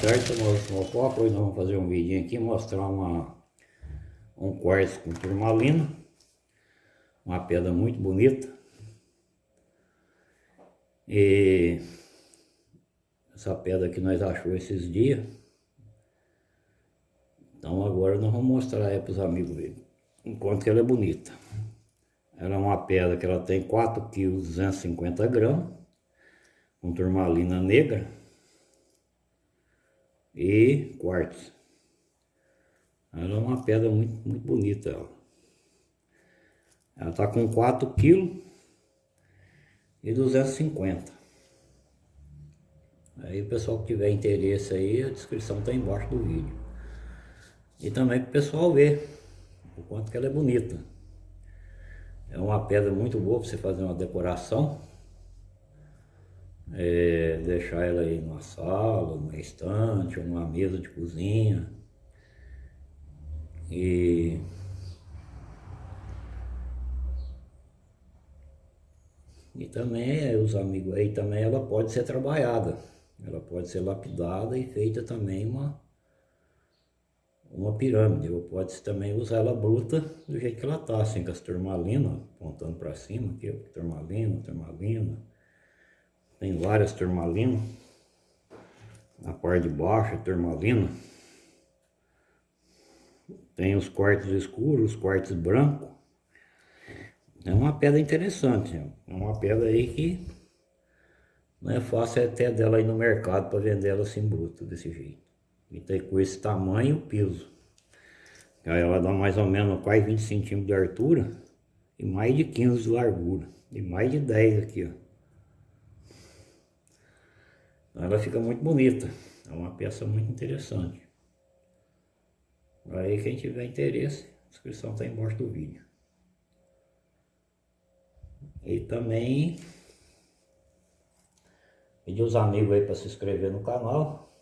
tarde, copo. Hoje nós vamos fazer um vídeo aqui, mostrar uma, um quartzo com turmalina. Uma pedra muito bonita. E essa pedra que nós achou esses dias. Então agora nós vamos mostrar para os amigos verem. Enquanto ela é bonita. Ela é uma pedra que ela tem 4 kg 250 gramas. Com turmalina negra e quartzo. Ela é uma pedra muito, muito bonita. Ela, ela tá com 4 kg e 250. Aí o pessoal que tiver interesse aí, a descrição está embaixo do vídeo. E também para o pessoal ver o quanto que ela é bonita. É uma pedra muito boa para você fazer uma decoração é, deixar ela aí numa sala, numa estante, ou numa mesa de cozinha. E E também, os amigos aí, também ela pode ser trabalhada. Ela pode ser lapidada e feita também uma, uma pirâmide. Ou pode também usar ela bruta do jeito que ela tá, assim, com as turmalinas apontando para cima, aqui, turmalina, turmalina. Tem várias turmalinas. Na parte de baixo, turmalina. Tem os quartos escuros, os quartos brancos. É uma pedra interessante. É uma pedra aí que não é fácil até dela ir no mercado para vender ela assim bruta, desse jeito. E tem com esse tamanho o piso. Aí ela dá mais ou menos quase 20 centímetros de altura e mais de 15 de largura. E mais de 10 aqui, ó. Ela fica muito bonita. É uma peça muito interessante. Aí quem tiver interesse, a inscrição está embaixo do vídeo. E também pedir os amigos aí para se inscrever no canal.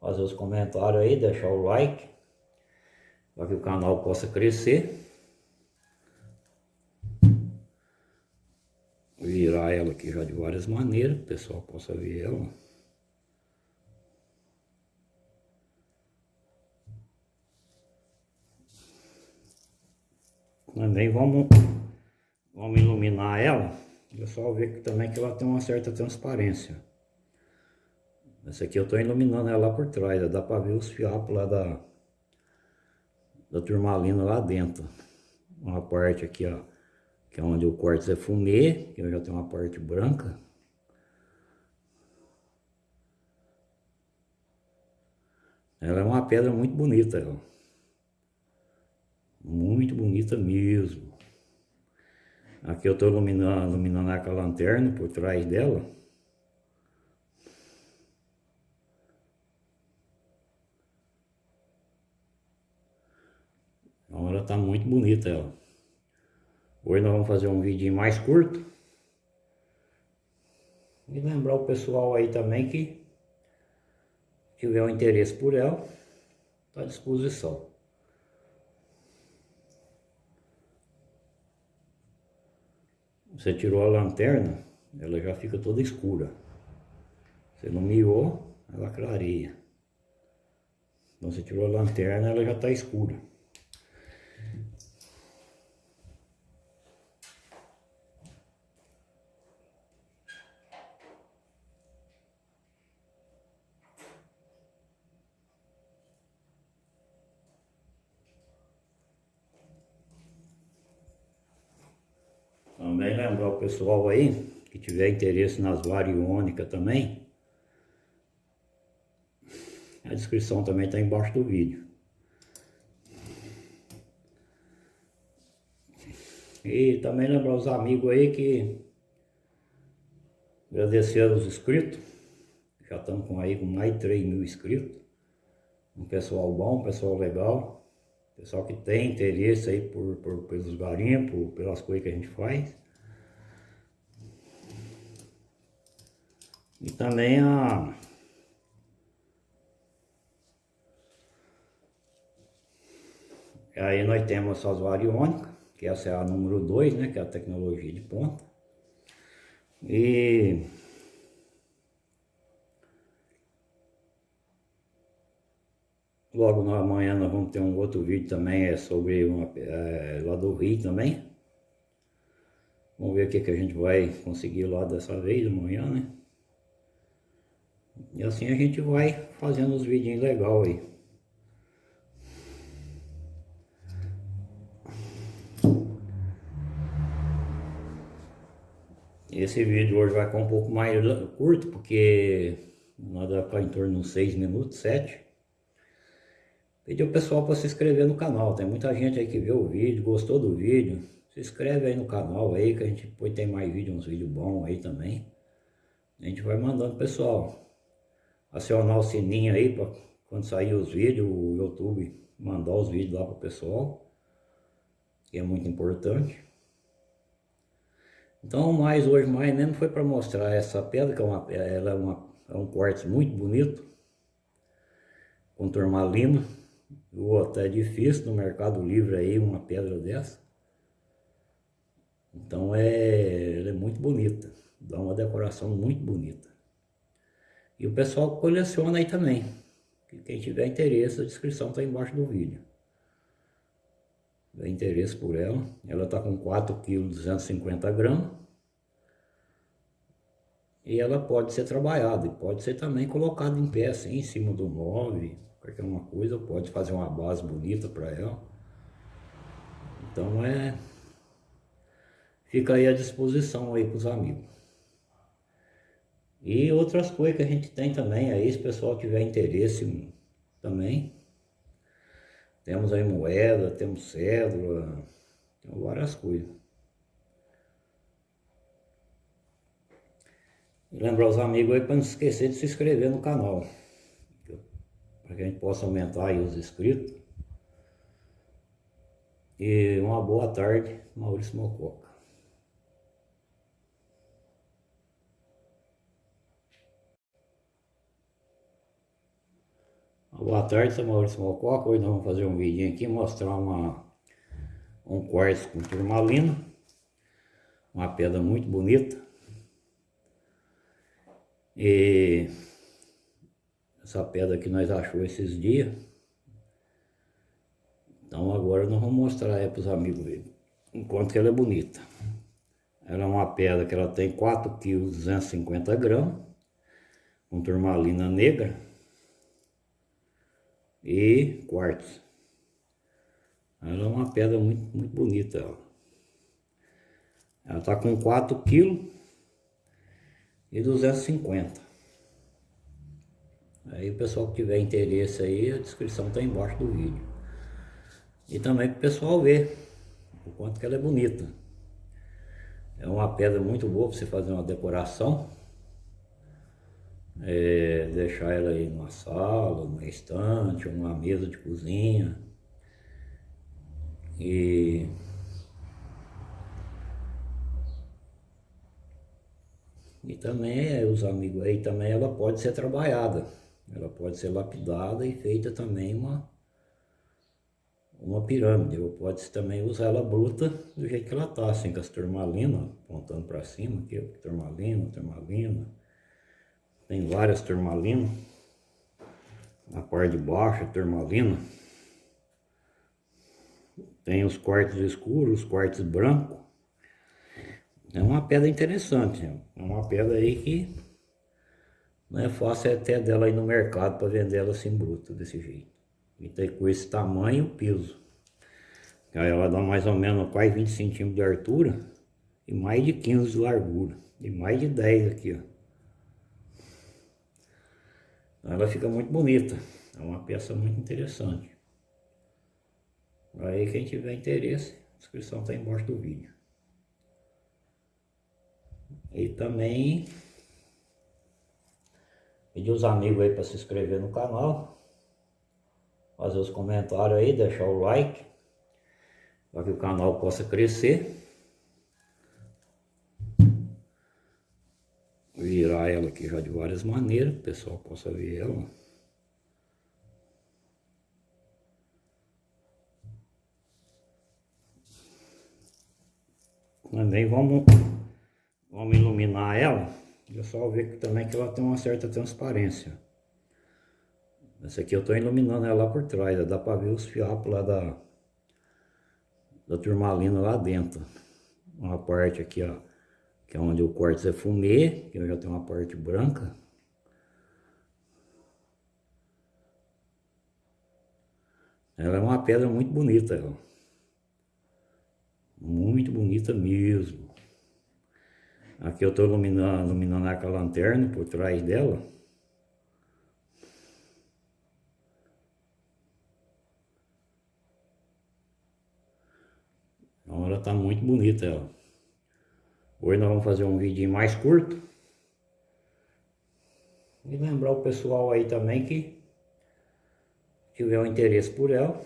Fazer os comentários aí, deixar o like. Para que o canal possa crescer. Virar ela aqui já de várias maneiras, o pessoal possa ver ela. Também vamos, vamos iluminar ela, pessoal vê que também que ela tem uma certa transparência. Essa aqui eu estou iluminando ela lá por trás, dá para ver os fiapos lá da, da turmalina lá dentro. Uma parte aqui, ó que é onde o quartzo é fumê, que eu já tenho uma parte branca. Ela é uma pedra muito bonita, ela. Muito bonita mesmo. Aqui eu estou iluminando, iluminando a lanterna por trás dela. Então ela está muito bonita ela. Hoje nós vamos fazer um vídeo mais curto. E lembrar o pessoal aí também que tiver um interesse por ela, está à disposição. Você tirou a lanterna, ela já fica toda escura. Você iluminou, ela clareia. Então você tirou a lanterna, ela já está escura. Também lembrar o pessoal aí, que tiver interesse nas variônicas também, a descrição também está embaixo do vídeo. E também lembrar os amigos aí que agradecer aos inscritos. Já estamos com aí com mais de 3 mil inscritos. Um pessoal bom, um pessoal legal. Pessoal que tem interesse aí por, por, pelos garimpos, pelas coisas que a gente faz. E também a... Aí nós temos as variônicas, que essa é a número 2, né, que é a tecnologia de ponta. E Logo na manhã nós vamos ter um outro vídeo também, é sobre uma, é, lá do Rio também. Vamos ver o que, que a gente vai conseguir lá dessa vez amanhã, né? E assim a gente vai fazendo os vídeos legal aí. Esse vídeo hoje vai ficar um pouco mais curto, porque nada para em torno de 6 minutos, 7. Pedi o pessoal para se inscrever no canal, tem muita gente aí que vê o vídeo, gostou do vídeo. Se inscreve aí no canal aí, que a gente depois tem mais vídeo, uns vídeos bons aí também. A gente vai mandando pessoal. Acionar o sininho aí para quando sair os vídeos, o YouTube mandar os vídeos lá para o pessoal. Que é muito importante. Então, mais hoje, mais mesmo foi para mostrar essa pedra, que é, uma, ela é, uma, é um quartzo muito bonito, com turmalina. O até difícil no Mercado Livre aí uma pedra dessa. Então é, ela é muito bonita, dá uma decoração muito bonita. E o pessoal coleciona aí também. Quem tiver interesse, a descrição está embaixo do vídeo. Dá interesse por ela. Ela está com 4 kg 250 gramas. E ela pode ser trabalhada e pode ser também colocada em pé assim, em cima do móvel, qualquer uma coisa, pode fazer uma base bonita para ela. Então é fica aí à disposição aí para os amigos. E outras coisas que a gente tem também aí, se o pessoal tiver interesse também. Temos aí moeda, temos cédula, tem várias coisas. E lembrar os amigos aí para não esquecer de se inscrever no canal. Para que a gente possa aumentar aí os inscritos. E uma boa tarde, Maurício Mococa. Boa tarde, sou Maurício Mococa. Hoje nós vamos fazer um vídeo aqui, mostrar uma, um quartzo com turmalina. Uma pedra muito bonita. E essa pedra que nós achou esses dias. Então agora nós vamos mostrar para os amigos verem. Enquanto ela é bonita. Ela é uma pedra que ela tem 4 kg 250 gramas. Com turmalina negra e quartzo. Ela é uma pedra muito, muito bonita. Ela, ela tá com 4 kg e 250. Aí o pessoal que tiver interesse aí, a descrição tá embaixo do vídeo. E também para o pessoal ver o quanto que ela é bonita. É uma pedra muito boa para você fazer uma decoração é, deixar ela aí numa sala, numa estante, uma mesa de cozinha. E E também, os amigos aí, também ela pode ser trabalhada. Ela pode ser lapidada e feita também uma, uma pirâmide. Ou pode também usar ela bruta do jeito que ela tá, assim, com as turmalinas, apontando para cima, aqui, turmalina, turmalina. Tem várias turmalinas. Na parte de baixo, turmalina. Tem os quartos escuros, os quartos brancos. É uma pedra interessante. É uma pedra aí que não é fácil até dela ir no mercado para vender ela assim bruta, desse jeito. E tem com esse tamanho o piso. Aí ela dá mais ou menos quase 20 centímetros de altura e mais de 15 de largura. E mais de 10 aqui, ó. Ela fica muito bonita. É uma peça muito interessante. Aí quem tiver interesse, a inscrição está embaixo do vídeo. E também pedir os amigos aí para se inscrever no canal. Fazer os comentários aí, deixar o like. Para que o canal possa crescer. Virar ela aqui já de várias maneiras, o pessoal possa ver ela. Também vamos, vamos iluminar ela. É só ver também que ela tem uma certa transparência. Essa aqui eu estou iluminando ela lá por trás, dá para ver os fiapos lá da, da turmalina lá dentro. Uma parte aqui, ó, que é onde o corte é fumê, que eu já tenho uma parte branca. Ela é uma pedra muito bonita, ó. Muito bonita mesmo. Aqui eu estou iluminando, iluminando a lanterna por trás dela. Então ela está muito bonita ela. Hoje nós vamos fazer um vídeo mais curto. E lembrar o pessoal aí também que tiver um interesse por ela,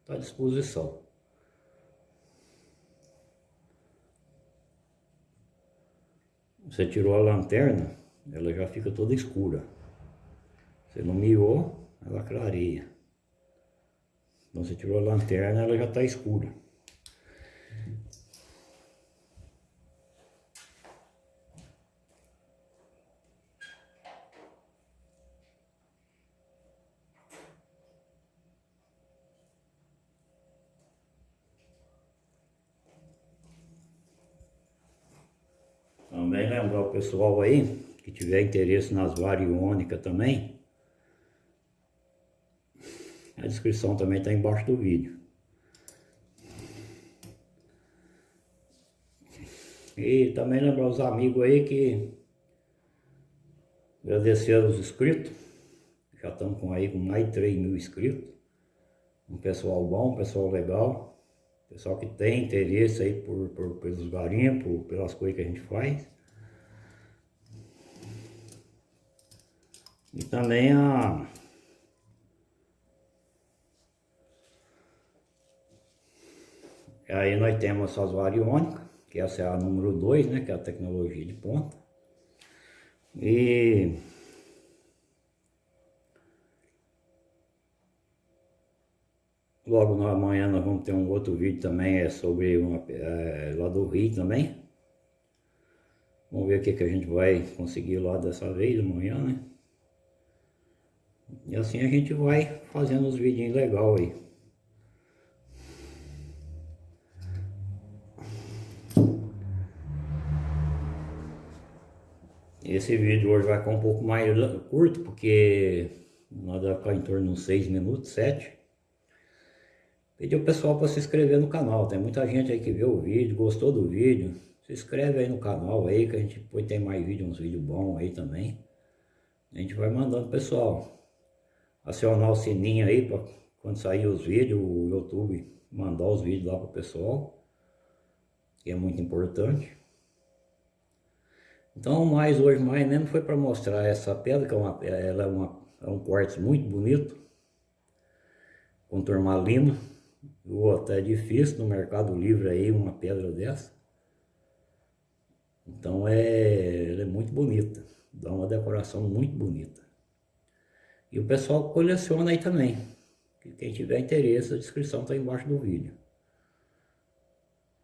está à disposição. Você tirou a lanterna, ela já fica toda escura. Você iluminou, ela clareia. Então você tirou a lanterna, ela já está escura. Também lembrar o pessoal aí, que tiver interesse nas variônicas também, a descrição também está embaixo do vídeo. E também lembrar os amigos aí que agradecer aos inscritos, já estamos com aí com mais de 3 mil inscritos. Um pessoal bom, um pessoal legal. Pessoal que tem interesse aí por, por, pelos garimpos, pelas coisas que a gente faz. E também a... Aí nós temos essas variônicas, que essa é a número 2, né, que é a tecnologia de ponta. E Logo na manhã nós vamos ter um outro vídeo também, é sobre uma, é, lá do Rio também. Vamos ver o que, que a gente vai conseguir lá dessa vez, amanhã, né? E assim a gente vai fazendo os vídeos legais aí. Esse vídeo hoje vai ficar um pouco mais curto, porque nós vai ficar em torno de 6 minutos, 7. Pedir o pessoal para se inscrever no canal. Tem muita gente aí que viu o vídeo, gostou do vídeo. Se inscreve aí no canal aí, que a gente depois tem mais vídeos, uns vídeos bons aí também. A gente vai mandando pessoal. Acionar o sininho aí para quando sair os vídeos, o YouTube mandar os vídeos lá para o pessoal. Que é muito importante. Então, mais hoje, mais mesmo foi para mostrar essa pedra, que é, uma, ela é, uma, é um quartzo muito bonito. Com turmalina. Ou até difícil no Mercado Livre aí uma pedra dessa. Então é, ela é muito bonita, dá uma decoração muito bonita. E o pessoal coleciona aí também. Quem tiver interesse, a descrição está embaixo do vídeo.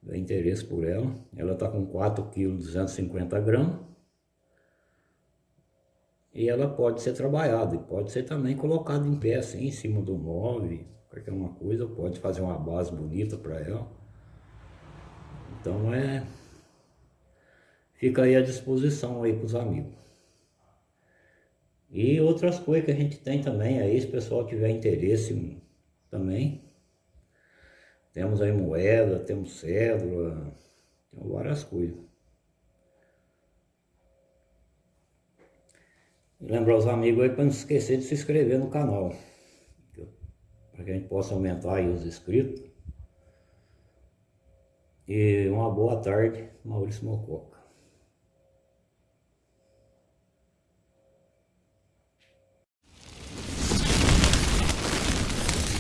Tiver interesse por ela, ela está com 4 kg 250 gramas. E ela pode ser trabalhada, e pode ser também colocada em pé assim, em cima do móvel, qualquer uma coisa, pode fazer uma base bonita para ela. Então é... Fica aí à disposição aí para os amigos. E outras coisas que a gente tem também aí, se o pessoal tiver interesse também. Temos aí moeda, temos cédula, tem várias coisas. E lembrar os amigos aí para não esquecer de se inscrever no canal para que a gente possa aumentar aí os inscritos. E uma boa tarde, Maurício Mococa.